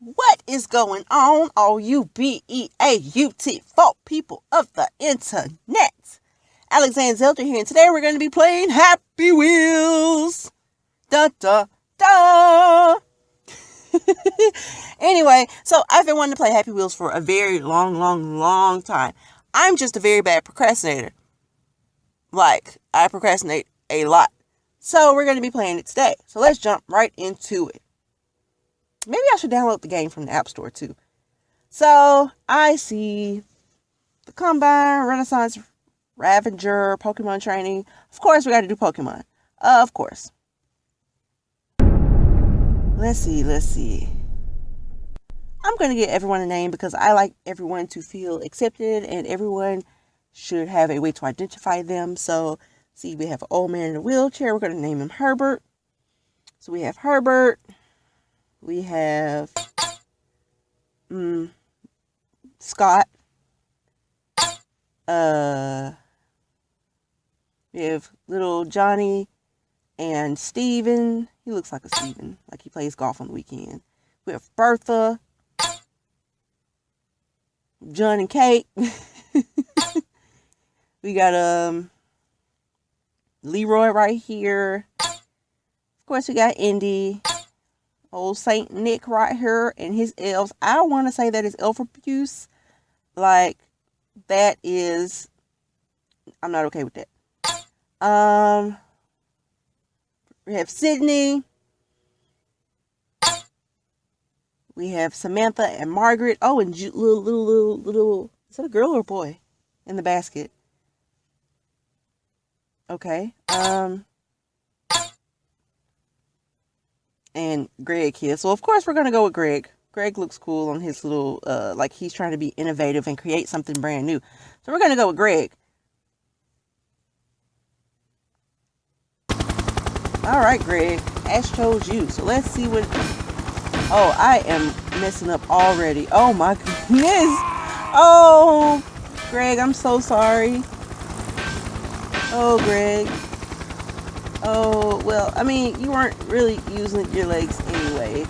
What is going on, all you B-E-A-U-T folk people of the internet? Alexander Zelda here, and today we're going to be playing Happy Wheels. Da da da. anyway, so I've been wanting to play Happy Wheels for a very long, long, long time. I'm just a very bad procrastinator. Like, I procrastinate a lot. So we're going to be playing it today. So let's jump right into it. Maybe I should download the game from the App Store too. So I see the Combine, Renaissance, Ravager, Pokemon training. Of course, we got to do Pokemon. Uh, of course. Let's see, let's see. I'm going to get everyone a name because I like everyone to feel accepted and everyone should have a way to identify them. So, see, we have an old man in a wheelchair. We're going to name him Herbert. So we have Herbert we have um, Scott. Uh, we have little Johnny and Steven. He looks like a Steven, like he plays golf on the weekend. We have Bertha, John and Kate. we got um Leroy right here. Of course, we got Indy old Saint Nick right here and his elves. I want to say that is elf abuse. Like that is I'm not okay with that. Um we have Sydney. We have Samantha and Margaret. Oh, and little little little little is that a girl or a boy in the basket? Okay. Um and Greg here. So of course we're gonna go with Greg. Greg looks cool on his little uh like he's trying to be innovative and create something brand new. So we're gonna go with Greg. All right, Greg. Ash chose you. So let's see what. Oh, I am messing up already. Oh my goodness. Oh, Greg, I'm so sorry. Oh, Greg. Oh, well, I mean, you weren't really using your legs anyway.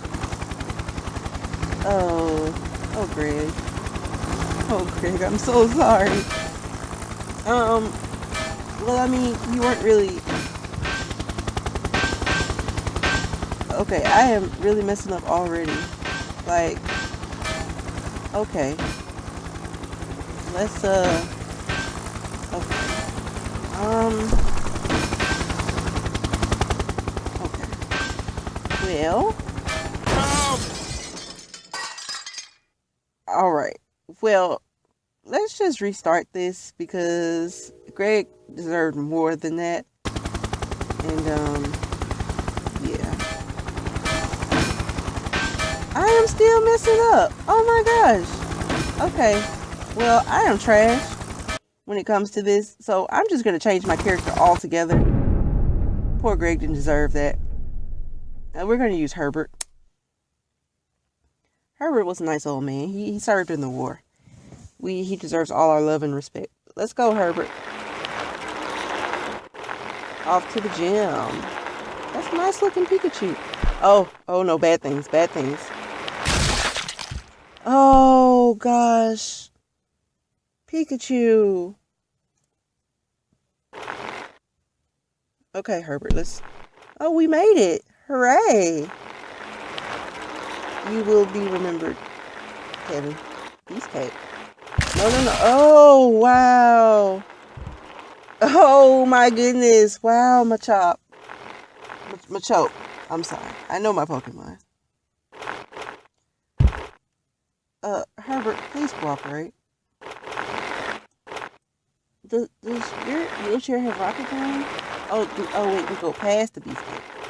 Oh, oh, Greg. Oh, Greg, I'm so sorry. Um, well, I mean, you weren't really... Okay, I am really messing up already. Like, okay. Let's, uh... Okay. Um... Well. Alright. Well, let's just restart this because Greg deserved more than that. And, um, yeah. I am still messing up. Oh my gosh. Okay. Well, I am trash when it comes to this. So I'm just going to change my character altogether. Poor Greg didn't deserve that. Uh, we're going to use Herbert. Herbert was a nice old man. He, he served in the war. We He deserves all our love and respect. Let's go, Herbert. Off to the gym. That's a nice looking Pikachu. Oh, oh no, bad things, bad things. Oh, gosh. Pikachu. Okay, Herbert, let's... Oh, we made it. Hooray! You will be remembered, Kevin. Beefcake. No, no, no. Oh, wow. Oh, my goodness. Wow, Machop. Machop. I'm sorry. I know my Pokemon. Uh, Herbert, please cooperate. Does, does your wheelchair have rocket power? Oh, do, oh wait, we go past the beefcake.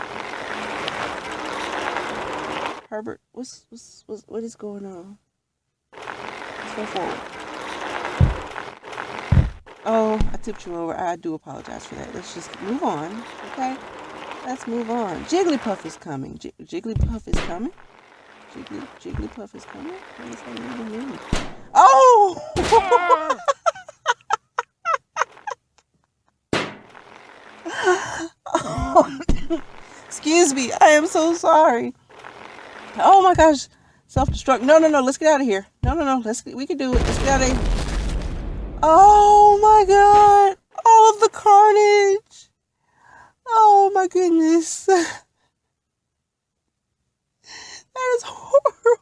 Herbert, what's, what's, what's what is going on? Let's go forward. Oh, I tipped you over. I do apologize for that. Let's just move on, okay? Let's move on. Jigglypuff is coming. J Jigglypuff is coming. Jiggly, Jigglypuff is coming. What does that even mean? Oh! oh! Excuse me. I am so sorry. Oh my gosh. Self-destruct. No, no, no. Let's get out of here. No, no, no. Let's we can do it. Let's get out of here. Oh my god. All of the carnage. Oh my goodness. that is horrible.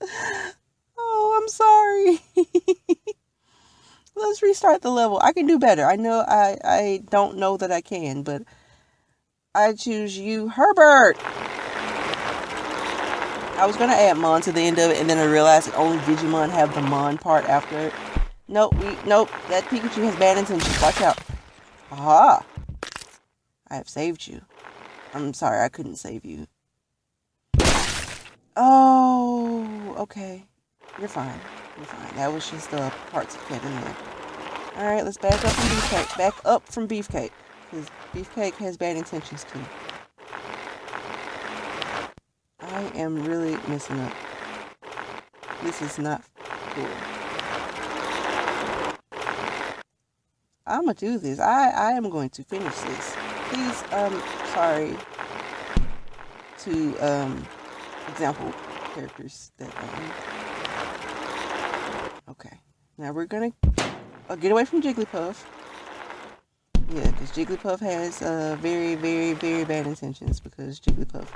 Oh, I'm sorry. Let's restart the level. I can do better. I know I I don't know that I can, but I choose you, Herbert. I was gonna add Mon to the end of it, and then I realized that only Digimon have the Mon part after it. Nope, we nope. That Pikachu has bad intentions. Watch out. Aha! I have saved you. I'm sorry, I couldn't save you. Oh, okay. You're fine. You're fine. That was just the parts of Kevin there. Alright, let's back up from Beefcake. Back up from Beefcake. Because Beefcake has bad intentions too. I am really messing up. This is not cool. I'm gonna do this. I, I am going to finish this. Please, um, sorry to, um, example characters that, um, okay. Now we're gonna uh, get away from Jigglypuff. Yeah, because Jigglypuff has uh, very, very, very bad intentions because Jigglypuff.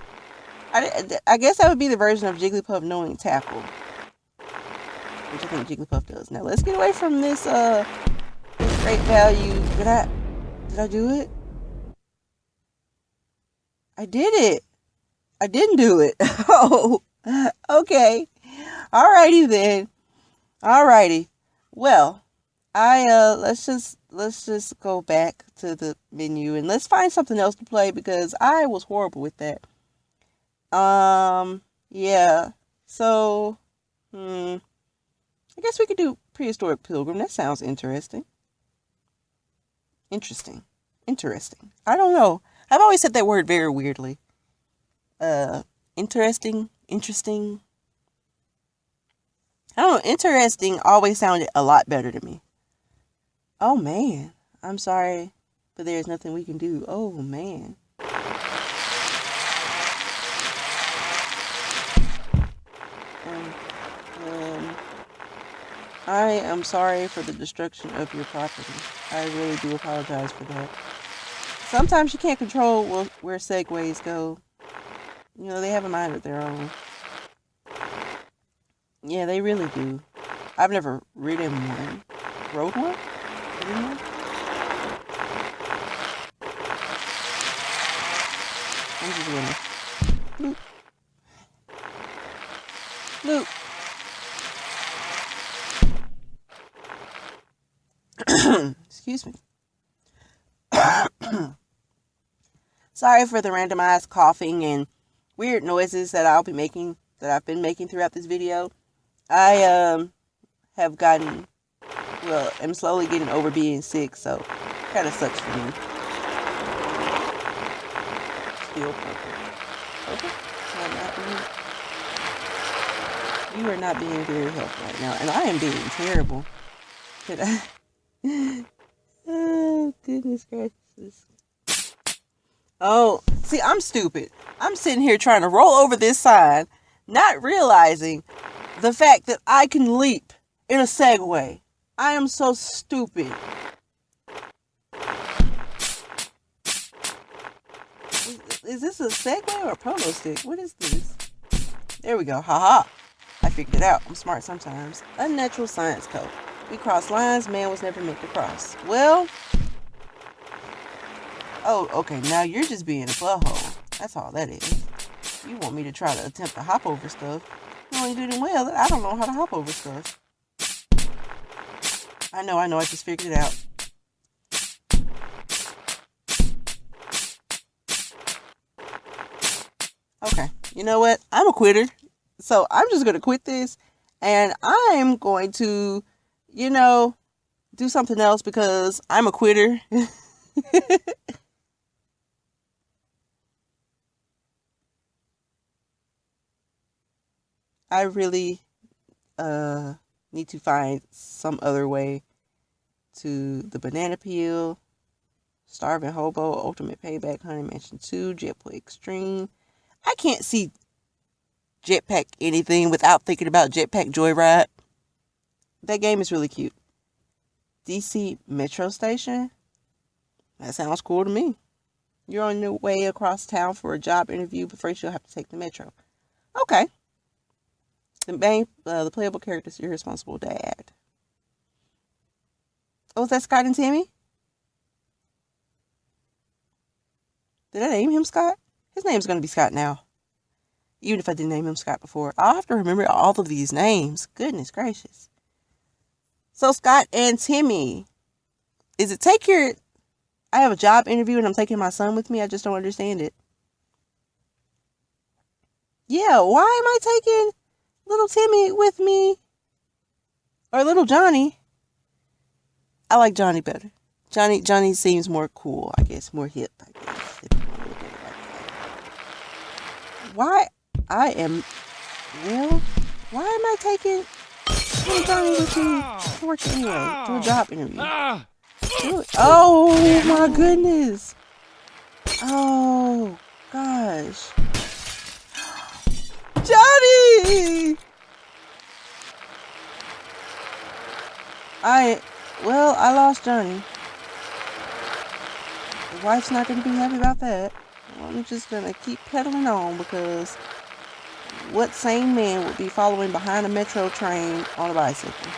I, I guess that would be the version of Jigglypuff knowing tackle. Which I think Jigglypuff does. Now let's get away from this uh this great value. Did I did I do it? I did it. I didn't do it. oh okay. Alrighty then. Alrighty. Well, I uh let's just let's just go back to the menu and let's find something else to play because I was horrible with that. Um yeah. So hmm I guess we could do prehistoric pilgrim. That sounds interesting. Interesting. Interesting. I don't know. I've always said that word very weirdly. Uh interesting, interesting. I don't know, interesting always sounded a lot better to me. Oh man, I'm sorry, but there's nothing we can do. Oh man. Um, um, I am sorry for the destruction of your property. I really do apologize for that. Sometimes you can't control where segways go. You know, they have a mind of their own. Yeah, they really do. I've never ridden one. Rode one? I'm just gonna loop. Loop. Excuse me. Sorry for the randomized coughing and weird noises that I'll be making, that I've been making throughout this video. I um have gotten well, I'm slowly getting over being sick, so kind of sucks for me. Still purple. Purple? You are not being very helpful right now, and I am being terrible. I? oh, goodness gracious. Oh, see, I'm stupid. I'm sitting here trying to roll over this sign, not realizing the fact that I can leap in a Segway. I am so stupid. Is, is this a Segway or a Pogo Stick? What is this? There we go. Haha. -ha. I figured it out. I'm smart sometimes. Unnatural science code. We cross lines man was never meant to cross. Well. Oh, okay. Now you're just being a butthole. That's all that is. You want me to try to attempt to hop over stuff. You only do well I don't know how to hop over stuff. I know, I know, I just figured it out. Okay, you know what? I'm a quitter. So I'm just going to quit this and I'm going to, you know, do something else because I'm a quitter. I really uh need to find some other way to the banana peel, starving hobo, ultimate payback, honey mansion 2, jetboy extreme. I can't see Jetpack anything without thinking about Jetpack Joyride. That game is really cute. DC Metro Station? That sounds cool to me. You're on your way across town for a job interview, but first you'll have to take the metro. Okay. The main, uh, the playable character is your responsible dad. Oh, is that Scott and Timmy? Did I name him Scott? His name's going to be Scott now. Even if I didn't name him Scott before. I'll have to remember all of these names. Goodness gracious. So, Scott and Timmy. Is it take your. I have a job interview and I'm taking my son with me? I just don't understand it. Yeah, why am I taking little Timmy with me? Or little Johnny? I like Johnny better. Johnny Johnny seems more cool, I guess, more hip, I guess. Why I am well, why am I taking Johnny with to work anyway? To a job interview. Oh my goodness. Oh gosh. Johnny! I well, I lost Johnny. The wife's not going to be happy about that. I'm just going to keep pedaling on because what sane man would be following behind a metro train on a bicycle?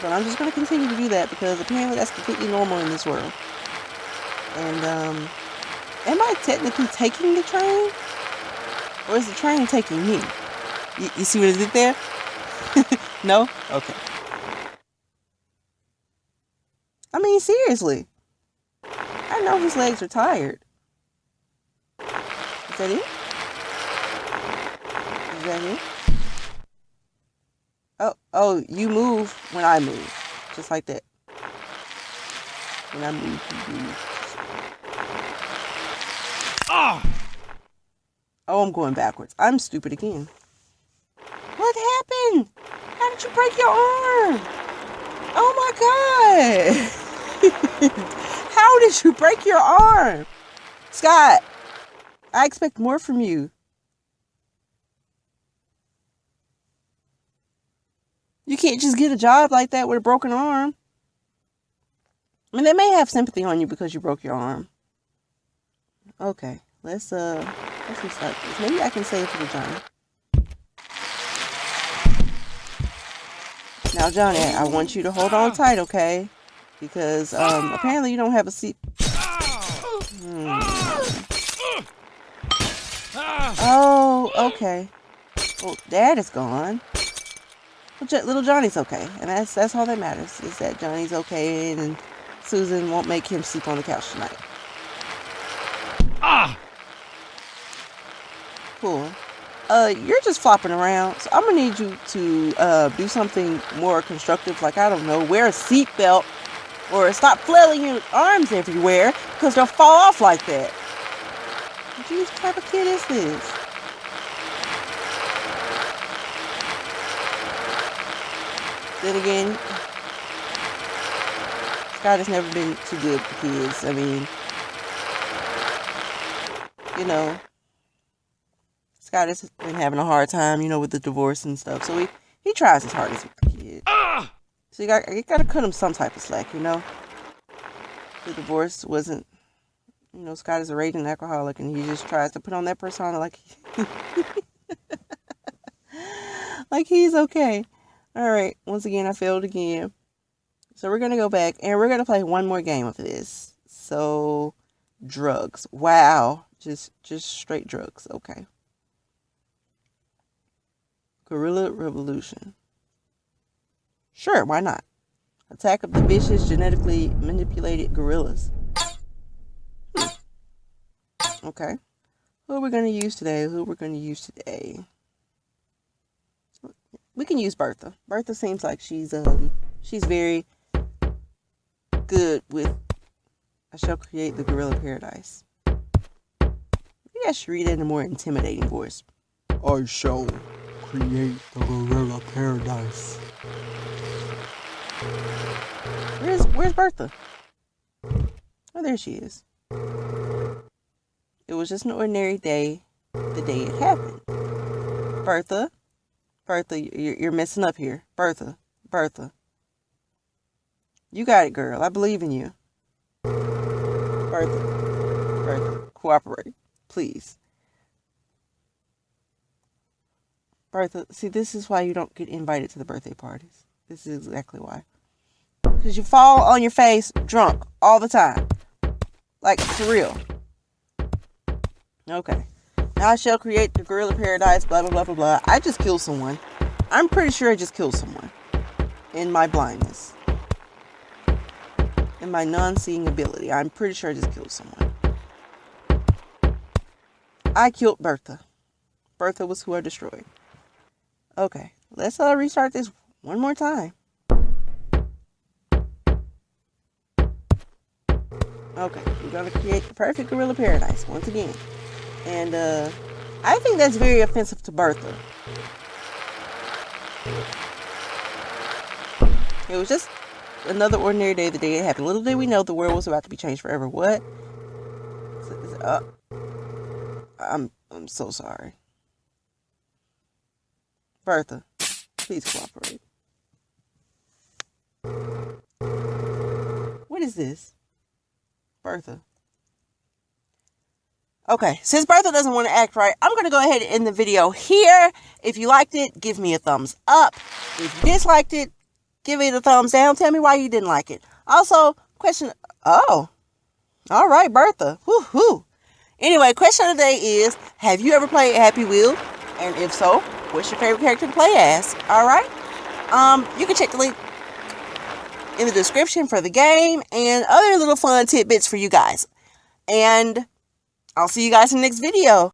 But I'm just going to continue to do that because apparently that's completely normal in this world. And, um, am I technically taking the train? Or is the train taking me? You, you see what I did there? no? Okay. I mean, seriously. I know his legs are tired. Is that it? Is that it? Oh, oh, you move when I move. Just like that. When I move, you move. Ah! Oh, I'm going backwards. I'm stupid again. What happened? How did you break your arm? Oh my god! How did you break your arm? Scott, I expect more from you. You can't just get a job like that with a broken arm. I mean, they may have sympathy on you because you broke your arm. Okay, let's uh, let's restart this. Maybe I can save it to the Johnny. Now, Johnny, I want you to hold on tight, okay? Because um, apparently you don't have a seat. Hmm. Oh, okay. Well, Dad is gone. Well, little Johnny's okay, and that's that's all that matters is that Johnny's okay, and Susan won't make him sleep on the couch tonight. Ah. Cool. Uh, you're just flopping around, so I'm gonna need you to uh do something more constructive, like I don't know, wear a seatbelt or stop flailing your arms everywhere because they'll fall off like that. Jeez, what type of kid is this? Then again, Scott has never been too good for kids. I mean, you know, Scott has been having a hard time, you know, with the divorce and stuff. So he, he tries as hard his hardest with the kid. Ah! So you got you got to cut him some type of slack, you know. The divorce wasn't, you know, Scott is a raging alcoholic, and he just tries to put on that persona like, like he's okay. All right, once again, I failed again. So we're gonna go back, and we're gonna play one more game of this. So, drugs. Wow, just just straight drugs. Okay. Guerrilla Revolution. Sure, why not? Attack of the vicious, genetically manipulated gorillas. Okay. Who are we going to use today? Who are we're going to use today? We can use Bertha. Bertha seems like she's um she's very good with I shall create the gorilla paradise. Maybe I should read it in a more intimidating voice. I shall create the gorilla paradise. Where's Where's Bertha? Oh, there she is. It was just an ordinary day the day it happened. Bertha, Bertha, you're, you're messing up here. Bertha, Bertha. You got it, girl. I believe in you. Bertha, Bertha, cooperate, please. Bertha, see, this is why you don't get invited to the birthday parties. This is exactly why. Because you fall on your face drunk all the time. Like, for real. Okay. Now I shall create the gorilla paradise, blah, blah, blah, blah, blah. I just killed someone. I'm pretty sure I just killed someone. In my blindness. In my non-seeing ability. I'm pretty sure I just killed someone. I killed Bertha. Bertha was who I destroyed. Okay. Let's uh, restart this one more time. Okay, we're gonna create the perfect gorilla paradise once again. And uh I think that's very offensive to Bertha. It was just another ordinary day, the day it happened. Little did we know the world was about to be changed forever. What? Uh, I'm I'm so sorry. Bertha, please cooperate. What is this? Bertha. Okay, since Bertha doesn't want to act right, I'm going to go ahead and end the video here. If you liked it, give me a thumbs up. If you disliked it, give it a thumbs down. Tell me why you didn't like it. Also, question, oh, all right, Bertha. Woo-hoo. Anyway, question of the day is, have you ever played Happy Wheel? And if so, what's your favorite character to play as? All right. Um, you can check the link in the description for the game and other little fun tidbits for you guys. And I'll see you guys in the next video.